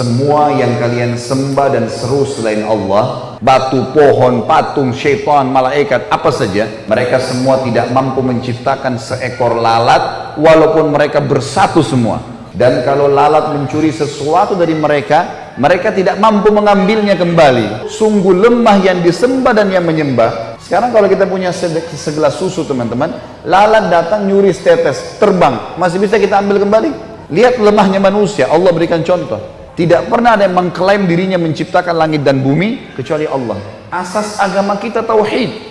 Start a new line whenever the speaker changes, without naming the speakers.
semua yang kalian sembah dan seru selain Allah batu, pohon, patung, syaitan, malaikat, apa saja mereka semua tidak mampu menciptakan seekor lalat walaupun mereka bersatu semua. Dan kalau lalat mencuri sesuatu dari mereka mereka tidak mampu mengambilnya kembali. Sungguh lemah yang disembah dan yang menyembah. Sekarang kalau kita punya segelas susu teman-teman lalat datang nyuri setetes terbang. Masih bisa kita ambil kembali? Lihat lemahnya manusia. Allah berikan contoh tidak pernah ada yang mengklaim dirinya menciptakan langit dan bumi kecuali Allah. Asas agama kita tauhid.